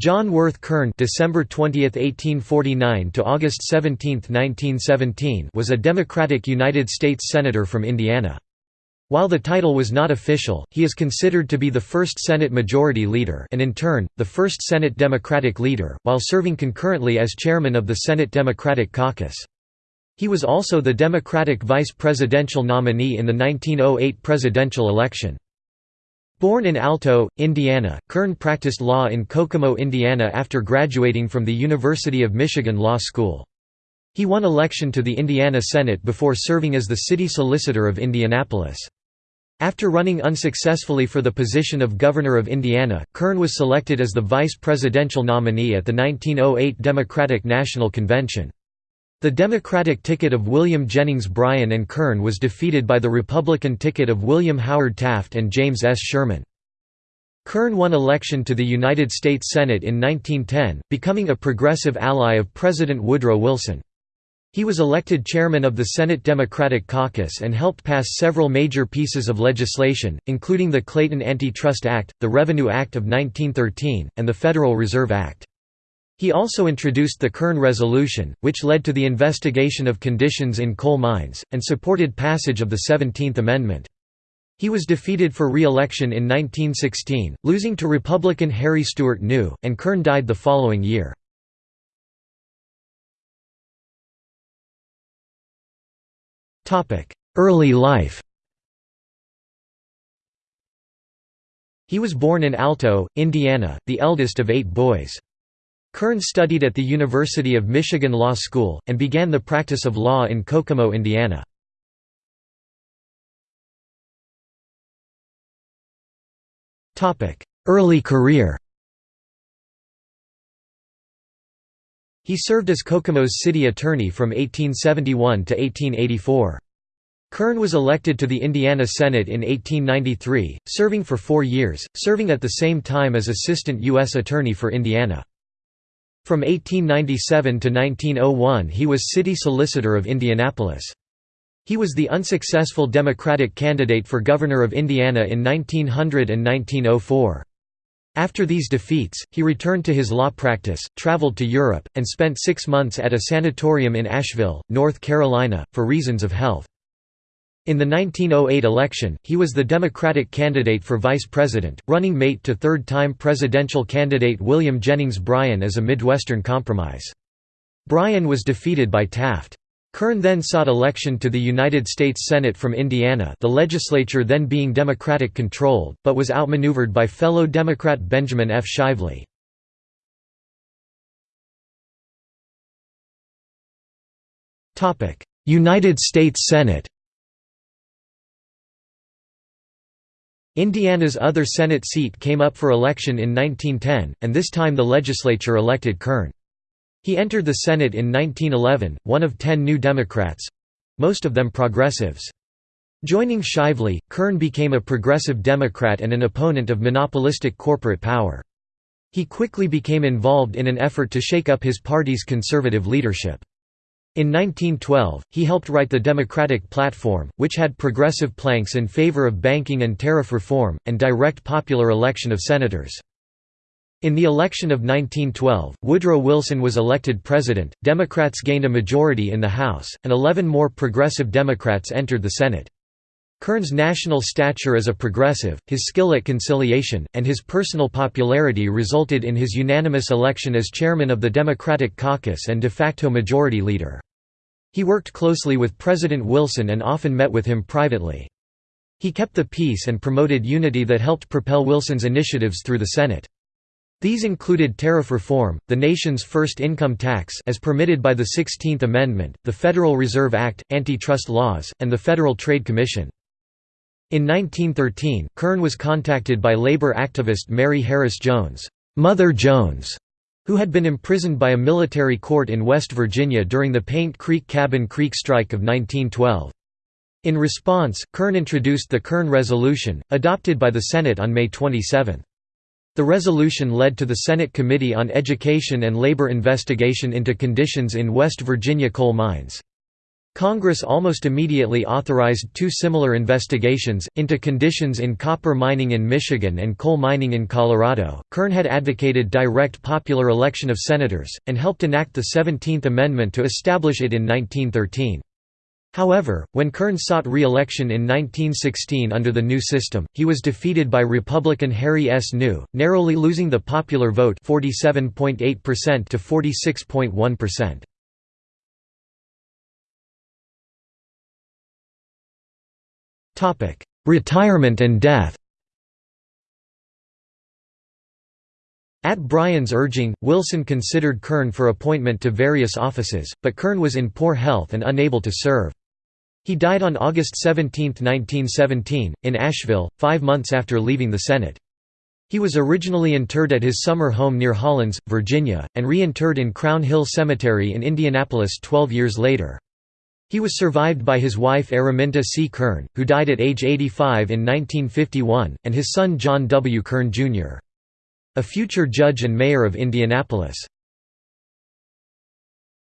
John Worth Kern December 20, 1849 to August 17, 1917 was a Democratic United States Senator from Indiana. While the title was not official, he is considered to be the first Senate Majority Leader and in turn, the first Senate Democratic Leader, while serving concurrently as chairman of the Senate Democratic Caucus. He was also the Democratic vice presidential nominee in the 1908 presidential election. Born in Alto, Indiana, Kern practiced law in Kokomo, Indiana after graduating from the University of Michigan Law School. He won election to the Indiana Senate before serving as the city solicitor of Indianapolis. After running unsuccessfully for the position of Governor of Indiana, Kern was selected as the vice presidential nominee at the 1908 Democratic National Convention. The Democratic ticket of William Jennings Bryan and Kern was defeated by the Republican ticket of William Howard Taft and James S. Sherman. Kern won election to the United States Senate in 1910, becoming a progressive ally of President Woodrow Wilson. He was elected chairman of the Senate Democratic Caucus and helped pass several major pieces of legislation, including the Clayton Antitrust Act, the Revenue Act of 1913, and the Federal Reserve Act. He also introduced the Kern Resolution, which led to the investigation of conditions in coal mines, and supported passage of the Seventeenth Amendment. He was defeated for re-election in 1916, losing to Republican Harry Stewart New, and Kern died the following year. Early life He was born in Alto, Indiana, the eldest of eight boys. Kern studied at the University of Michigan Law School, and began the practice of law in Kokomo, Indiana. Early career He served as Kokomo's city attorney from 1871 to 1884. Kern was elected to the Indiana Senate in 1893, serving for four years, serving at the same time as Assistant U.S. Attorney for Indiana. From 1897 to 1901 he was city solicitor of Indianapolis. He was the unsuccessful Democratic candidate for governor of Indiana in 1900 and 1904. After these defeats, he returned to his law practice, traveled to Europe, and spent six months at a sanatorium in Asheville, North Carolina, for reasons of health. In the 1908 election, he was the Democratic candidate for vice president, running mate to third-time presidential candidate William Jennings Bryan as a Midwestern compromise. Bryan was defeated by Taft. Kern then sought election to the United States Senate from Indiana the legislature then being Democratic-controlled, but was outmaneuvered by fellow Democrat Benjamin F. Shively. United States Senate Indiana's other Senate seat came up for election in 1910, and this time the legislature elected Kern. He entered the Senate in 1911, one of ten New Democrats—most of them progressives. Joining Shively, Kern became a progressive Democrat and an opponent of monopolistic corporate power. He quickly became involved in an effort to shake up his party's conservative leadership. In 1912, he helped write the Democratic Platform, which had progressive planks in favor of banking and tariff reform, and direct popular election of senators. In the election of 1912, Woodrow Wilson was elected president, Democrats gained a majority in the House, and 11 more progressive Democrats entered the Senate. Kern's national stature as a progressive, his skill at conciliation, and his personal popularity resulted in his unanimous election as chairman of the Democratic caucus and de facto majority leader. He worked closely with President Wilson and often met with him privately. He kept the peace and promoted unity that helped propel Wilson's initiatives through the Senate. These included tariff reform, the nation's first income tax as permitted by the 16th Amendment, the Federal Reserve Act, antitrust laws, and the Federal Trade Commission. In 1913, Kern was contacted by labor activist Mary Harris Jones, Mother Jones, who had been imprisoned by a military court in West Virginia during the Paint Creek Cabin Creek strike of 1912. In response, Kern introduced the Kern Resolution, adopted by the Senate on May 27. The resolution led to the Senate Committee on Education and Labor investigation into conditions in West Virginia coal mines. Congress almost immediately authorized two similar investigations, into conditions in copper mining in Michigan and coal mining in Colorado. Kern had advocated direct popular election of senators, and helped enact the 17th Amendment to establish it in 1913. However, when Kern sought re-election in 1916 under the new system, he was defeated by Republican Harry S. New, narrowly losing the popular vote 47.8% to 46.1%. Retirement and death At Bryan's urging, Wilson considered Kern for appointment to various offices, but Kern was in poor health and unable to serve. He died on August 17, 1917, in Asheville, five months after leaving the Senate. He was originally interred at his summer home near Hollins, Virginia, and reinterred in Crown Hill Cemetery in Indianapolis 12 years later. He was survived by his wife Araminta C. Kern, who died at age 85 in 1951, and his son John W. Kern, Jr. A future judge and mayor of Indianapolis.